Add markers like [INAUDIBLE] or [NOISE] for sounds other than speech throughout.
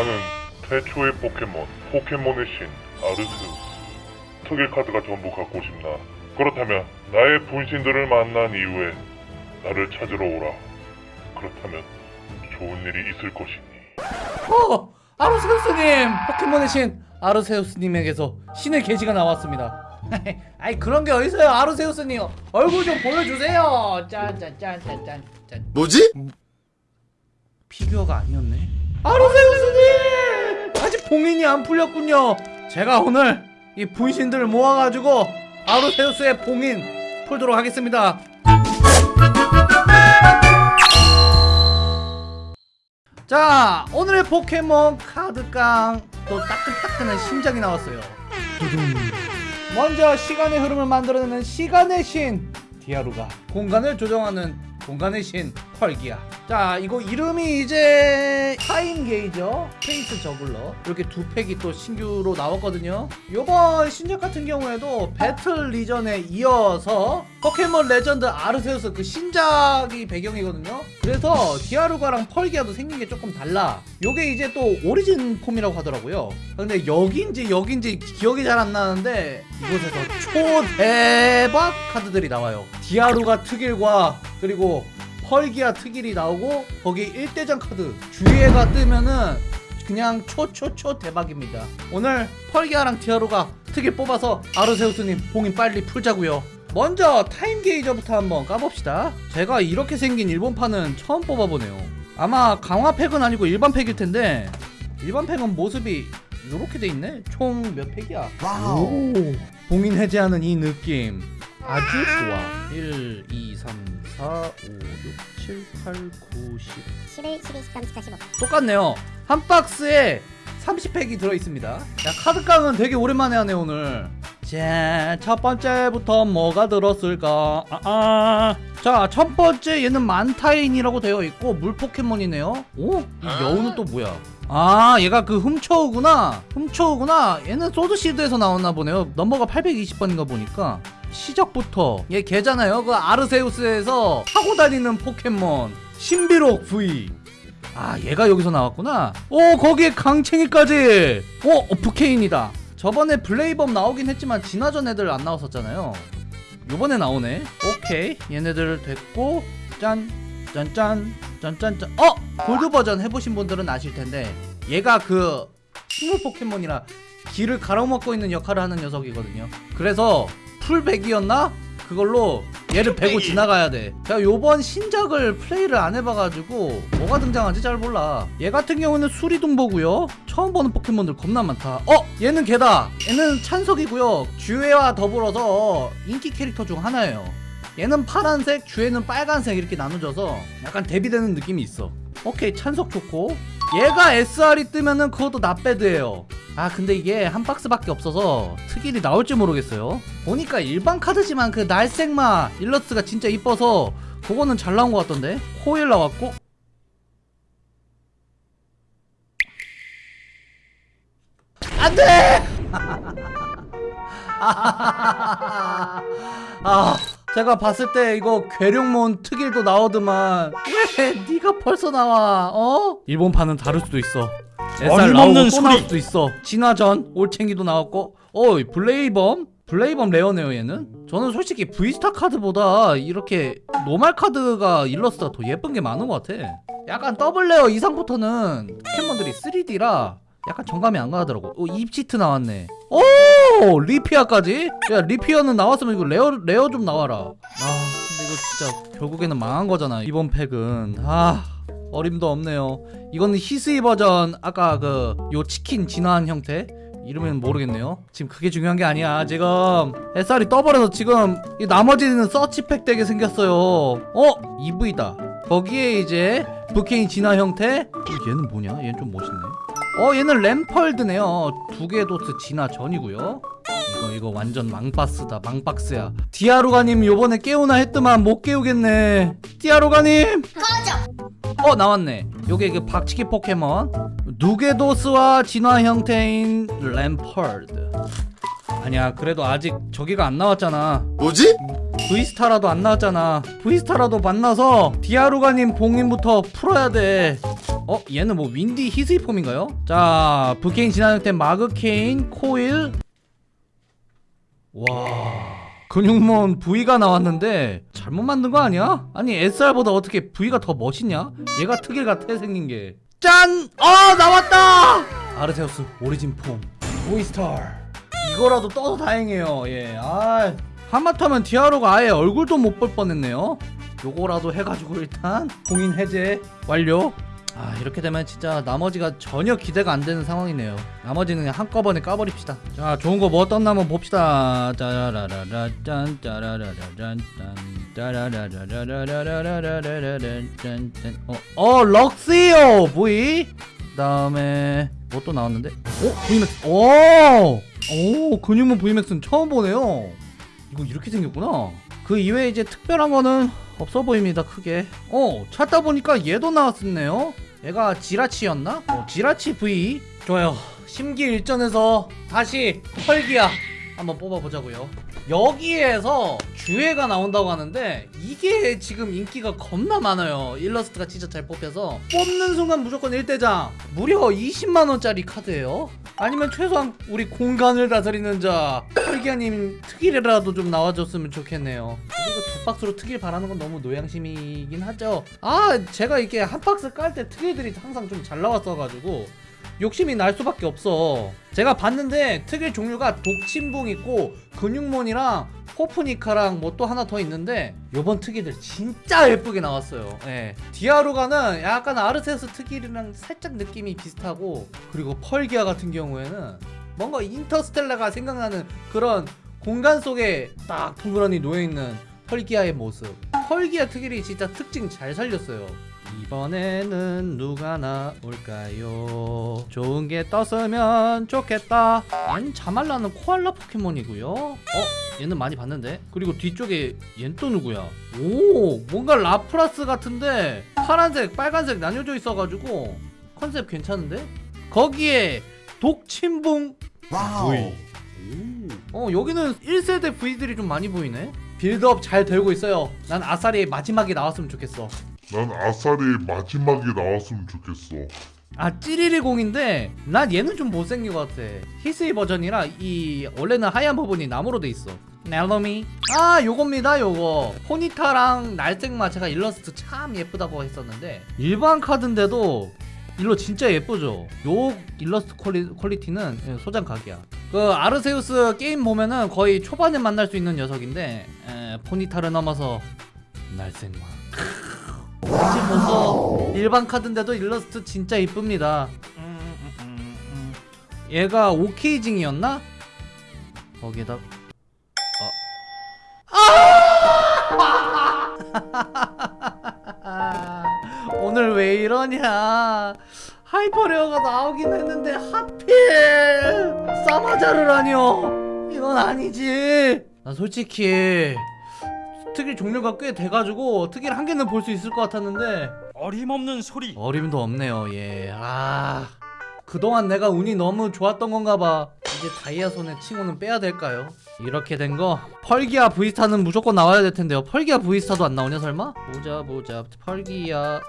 나는 최초의 포켓몬, 포켓몬의 신, 아르세우스. 특일 카드가 전부 갖고 싶나? 그렇다면 나의 분신들을 만난 이후에 나를 찾으러 오라. 그렇다면 좋은 일이 있을 것이니. 어! 아르세우스님! 포켓몬의 신 아르세우스님에게서 신의 계시가 나왔습니다 [LAUGHS] 아이 그런 게 어딨어요 아르세우스님 얼굴 좀 보여주세요 짠짠짠짠짠 짠 뭐지? 피규어가 아니었네 아르세우스님! 아직 봉인이 안 풀렸군요 제가 오늘 이 분신들을 모아가지고 아르세우스의 봉인 풀도록 하겠습니다 자 오늘의 포켓몬 카드깡 또 따끈따끈한 신작이 나왔어요. 먼저 시간의 흐름을 만들어내는 시간의 신 디아루가 공간을 조정하는 공간의 신 펄기아. 자 이거 이름이 이제 Time Gazer Space Juggler. 이렇게 두 팩이 또 신규로 나왔거든요. 요번 신작 같은 경우에도 Battle Region에 이어서 포켓몬 레전드 아르세우스 그 신작이 배경이거든요. 그래서 디아루가랑 펄기아도 생긴 게 조금 달라. 요게 이제 또 Origin Form이라고 하더라고요. 근데 여긴지 여긴지 기억이 잘 안 나는데 이곳에서 초대박 카드들이 나와요. 디아루가 특일과 그리고 펄기아 특일이 나오고 거기에 1대전 카드 주위에가 뜨면은 그냥 초초초 대박입니다. 오늘 펄기아랑 디아루가 특일 뽑아서 아르세우스님 봉인 빨리 풀자고요. 먼저 Time Gazer부터 한번 까봅시다. 제가 이렇게 생긴 일본판은 처음 뽑아보네요. 아마 강화 팩은 아니고 일반 팩일 텐데 일반 팩은 모습이 이렇게 돼 있네? 총 몇 팩이야? Wow. 오, 봉인 해제하는 이 느낌 아주 좋아. 1, 2, 3, 4, 5, 6, 7, 8, 9, 10 11, 12, 13, 14, 15 똑같네요. 한 박스에 30팩이 들어있습니다. 야 카드깡은 되게 오랜만에 하네 오늘. 자 첫 번째부터 뭐가 들었을까? 아, 아. 자 첫 번째 얘는 만타인이라고 되어 있고 물 포켓몬이네요. 오? 이 여우는 또 뭐야? 아 얘가 그 훔쳐오구나. 훔쳐오구나. 얘는 소드시드에서 나왔나 보네요. 넘버가 820번인가 보니까 시작부터 얘 걔잖아요. 그 아르세우스에서 타고 다니는 포켓몬 신비록 V 아 얘가 여기서 나왔구나. 오 거기에 강챙이까지. 오 어, 부케인이다. 저번에 블레이범 나오긴 했지만 진화전 애들 안 나왔었잖아요. 요번에 나오네. 오케이. 얘네들 됐고 짠 짠짠 짠짠짠. 어! 골드 버전 해보신 분들은 아실 텐데 얘가 그 식물 포켓몬이라 길을 가로막고 있는 역할을 하는 녀석이거든요. 그래서 풀백이었나? 그걸로 얘를 베고 지나가야 돼. 제가 요번 신작을 플레이를 안 해봐가지고 뭐가 등장한지 잘 몰라. 얘 같은 경우는 수리동보고요. 처음 보는 포켓몬들 겁나 많다. 어? 얘는 걔다. 얘는 찬석이고요. 주애와 더불어서 인기 캐릭터 중 하나예요. 얘는 파란색, 주애는 빨간색 이렇게 나눠져서 약간 대비되는 느낌이 있어. 오케이 찬석 좋고 얘가 SR이 뜨면은 그것도 나배드예요 아 근데 이게 한 박스밖에 없어서 특일이 나올지 모르겠어요. 보니까 일반 카드지만 그 날색마 일러스트가 진짜 이뻐서 그거는 잘 나온 것 같던데? 코일 나왔고. 안돼! [LAUGHS] 아 제가 봤을 때 이거 괴룡몬 특일도 나오더만. 왜 네가 벌써 나와 어? 일본판은 다를 수도 있어 SR 나오고 또. 나올 수도 있어. 진화전 올챙이도 나왔고. 어이 블레이범? 블레이범 rare네요 얘는? 저는 솔직히 VSTAR 카드보다 이렇게 normal 카드가 일러스트가 더 예쁜 게 많은 것 같아. 약간 double rare 이상부터는 포켓몬들이 3D라 약간 정감이 안 가더라고. 어, 입치트 나왔네. 오! 리피아까지? 야 리피아는 나왔으면 이거 rare rare 좀 나와라. 아 근데 이거 진짜 결국에는 망한 거잖아 이번 팩은. 아 어림도 없네요. 이거는 히스이 버전 아까 그 요 치킨 진화한 형태? 이름은 모르겠네요. 지금 그게 중요한 게 아니야. 지금 SR이 떠버려서 지금 이 나머지는 서치팩 되게 생겼어요. 어? EV다. 거기에 이제 부케인 진화 형태? 어, 얘는 뭐냐? 얘는 좀 멋있네. 어 얘는 램펄드네요. 두 개 도트 진화 전이고요. 이거 이거 완전 망박스다 망박스야. 디아루가님 요번에 깨우나 했더만 못 깨우겠네. 디아루가님 어 나왔네. 요게 그 박치기 포켓몬. 두개도스와 진화 형태인 램펄드. 아니야 그래도 아직 저기가 안 나왔잖아. 뭐지? VSTAR라도 안 나왔잖아. VSTAR라도 만나서 디아루가님 봉인부터 풀어야 돼. 어 얘는 뭐 윈디 히스이폼인가요? 자 브케인 진화 형태 마그케인 코일. 와 근육몬 V가 나왔는데 잘못 만든 거 아니야? 아니 SR보다 어떻게 V가 더 멋있냐? 얘가 특일 같아 생긴 게 짠! 아 나왔다! 아르세우스 오리진 폼 보이스타 이거라도 떠서 다행이에요 예아 하마터면 디아로가 아예 얼굴도 못 볼 뻔했네요 요거라도 해가지고 일단 공인 해제 완료 아 이렇게 되면 진짜 나머지가 전혀 기대가 안 되는 상황이네요. 나머지는 한꺼번에 까버립시다. 자 좋은 거 뭐 떴나 한번 봅시다. 짜라라라 짠 짜라라라 짠 짜라라라라라라라라라라라란 짠 어, 어 럭스요 보이 그 다음에 뭐 또 나왔는데 어 V맥스 오오 근육문 V맥스는 처음 보네요 이거 이렇게 생겼구나 그 이외에 이제 특별한 거는 없어 보입니다 크게. 어 찾다 보니까 얘도 나왔었네요. 얘가 지라치였나? 어, 지라치 V 좋아요. 심기일전에서 다시 펄기야. 한번 뽑아보자고요. 여기에서 주회가 나온다고 하는데 이게 지금 인기가 겁나 많아요. 일러스트가 진짜 잘 뽑혀서. 뽑는 순간 무조건 1대장. 무려 20만원짜리 카드예요. 아니면 최소한 우리 공간을 다스리는 자. 펄기아님 특일이라도 좀 나와줬으면 좋겠네요. 그리고 두 박스로 특일 바라는 건 너무 노양심이긴 하죠. 아 제가 이게 한 박스 깔 때 특일들이 항상 좀 잘 나왔어가지고 욕심이 날 수밖에 없어 제가 봤는데 특일 종류가 독침봉 있고 근육몬이랑 포프니카랑 뭐 또 하나 더 있는데 요번 특이들 진짜 예쁘게 나왔어요. 예. 디아루가는 약간 아르세우스 특일이랑 살짝 느낌이 비슷하고 그리고 펄기아 같은 경우에는 뭔가 인터스텔라가 생각나는 그런 공간 속에 딱 덩그러니 놓여있는 펄기아의 모습. 펄기아 특일이 진짜 특징 잘 살렸어요 이번에는 누가 나올까요? 좋은 게 떴으면 좋겠다. 얜 자말라는 코알라 포켓몬이고요. 어? 얘는 많이 봤는데? 그리고 뒤쪽에 얜 또 누구야? 오, 뭔가 라프라스 같은데 파란색, 빨간색 나뉘어져 있어가지고 컨셉 괜찮은데? 거기에 독침봉 V. 어, 여기는 1세대 V들이 좀 많이 보이네? 빌드업 잘 되고 있어요. 난 아싸리 마지막에 나왔으면 좋겠어. 난 아싸리 마지막에 나왔으면 좋겠어. 아 찌리리공인데 난 얘는 좀 못생긴 것 같아. 히스이 버전이라 이 원래는 하얀 부분이 나무로 돼 있어. 넬로미? 아 요겁니다 요거. 포니타랑 날쌩마 제가 일러스트 참 예쁘다고 했었는데 일반 카드인데도 일러 진짜 예쁘죠. 요 일러스트 퀄리, 퀄리티는 예, 소장 각이야. 그 아르세우스 게임 보면은 거의 초반에 만날 수 있는 녀석인데 에, 포니타를 넘어서 날색마 사실 벌써 일반 카드인데도 일러스트 진짜 이쁩니다. 얘가 오케이징이었나? 거기다 아! [LAUGHS] 오늘 왜 이러냐? hyper rare가 나오긴 했는데 하필 사마자르라니요? 이건 아니지. 난 솔직히 특일 종류가 꽤 돼가지고 특일 한 개는 볼 수 있을 것 같았는데. 어림없는 소리. 어림도 없네요. 예. 아 그동안 내가 운이 너무 좋았던 건가 봐. 이제 다이아손의 칭호는 빼야 될까요? 이렇게 된 거? 펄기아 V star는 무조건 나와야 될 텐데요. 펄기아 V star도 안 나오냐 설마? 보자 보자. 펄기아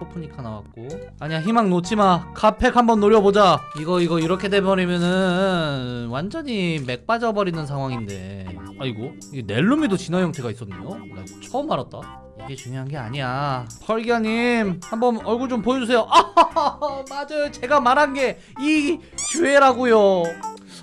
포프니카 나왔고. 아니야 희망 놓지마. 카팩 한번 노려보자. 이거 이거 이렇게 돼버리면은 완전히 맥 빠져버리는 상황인데. 아이고 이게 넬루미도 진화 형태가 있었네요? 나 처음 알았다. 이게 중요한 게 아니야. 펄기아님 한번 얼굴 좀 보여주세요. 아 [LAUGHS] 맞아요. 제가 말한 게 이 주애라고요.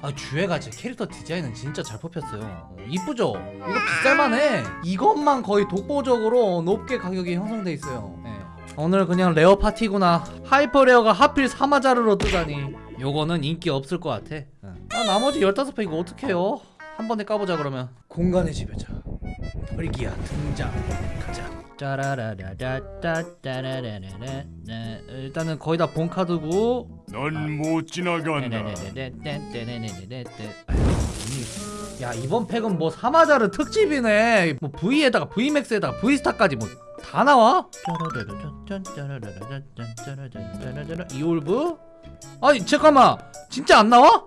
아 주애가 제 캐릭터 디자인은 진짜 잘 뽑혔어요. 어, 이쁘죠? 이거 비쌀만해. 이것만 거의 독보적으로 높게 가격이 형성돼 있어요. 예. 오늘 그냥 rare 파티구나. hyper rare가 하필 사마자르로 뜨다니. 요거는 인기 없을 것 같아. 응. 아 나머지 15팩 이거 어떡해요? 한 번에 까보자 그러면. 공간의 지배자. 펄기아 등장. 가자. 짜라라라라따따라라라라. 네, 일단은 거의 다 본 카드고. 넌 못 지나간다. 야 이번 팩은 뭐 사마자르 특집이네. 뭐 V에다가 V max에다가 V star까지 뭐 다 나와? 이올브? 아니 잠깐만 진짜 안 나와?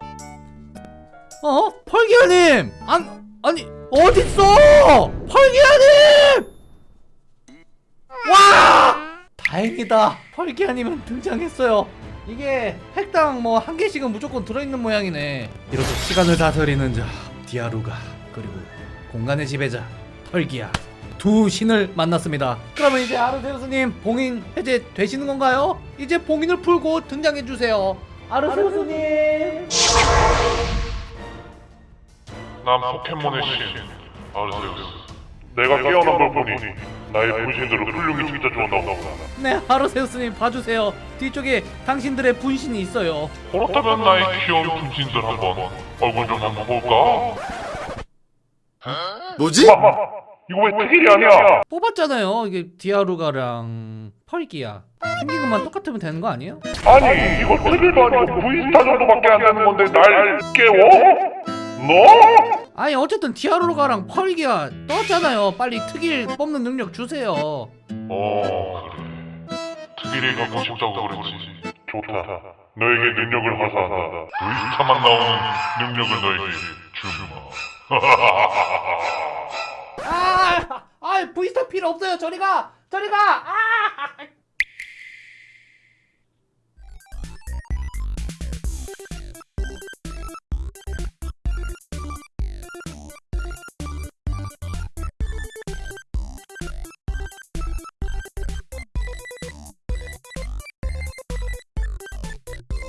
어? 펄기아님! 안 아니 어딨어! 펄기아님! 와! 다행이다 펄기아님은 등장했어요 이게 팩당 뭐 한 개씩은 무조건 들어있는 모양이네 이렇게 시간을 다스리는 자 디아루가 그리고 공간의 지배자 펄기아 두 신을 만났습니다 그러면 이제 아르세우스님 봉인 해제 되시는 건가요? 이제 봉인을 풀고 등장해주세요 아르세우스님 난 포켓몬의 신 아르세우스. 내가 깨어난 걸 보니 나의 분신들을 훌륭히 찾아주었나 보다. 네 아르세우스님 봐주세요 뒤쪽에 당신들의 분신이 있어요 그렇다면 나의 귀여운 분신들 한번 얼굴 좀 한번 볼까? 뭐지? [LAUGHS] 이거 왜 아니야? 뽑았잖아요 이게 디아루가랑 펄기아 생긴 것만 똑같으면 되는 거 아니에요? 아니 이거 특일도 아니고 V star 정도밖에 안 되는 건데 날 깨워? 너? 아니 어쨌든 디아루가랑 펄기아 떴잖아요 빨리 특일 뽑는 능력 주세요 어 특일이 갖고 싶다고 그랬지 좋다 너에게 능력을 화사한다 V스타만 나오는 능력을 너에게 주마 [LAUGHS] 아, 아, 브이스타 필요 없어요. 저리 가, 저리 가. 아!